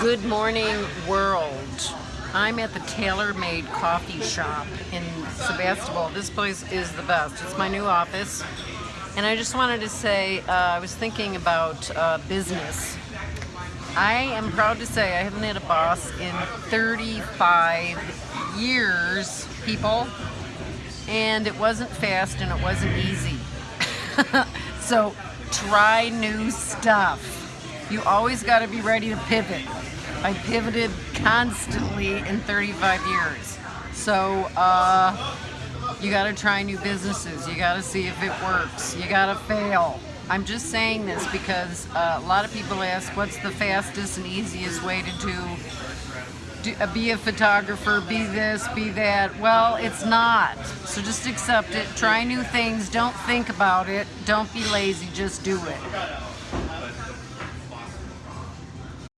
Good morning, world. I'm at the Taylor Maid Coffee Shop in Sebastopol. This place is the best. It's my new office. And I just wanted to say, uh, I was thinking about uh, business. I am proud to say I haven't had a boss in 35 years, people. And it wasn't fast and it wasn't easy. so try new stuff. You always got to be ready to pivot. I pivoted constantly in 35 years. So uh, you got to try new businesses. You got to see if it works. You got to fail. I'm just saying this because uh, a lot of people ask what's the fastest and easiest way to do, do uh, be a photographer, be this, be that. Well, it's not. So just accept it. Try new things. Don't think about it. Don't be lazy. Just do it.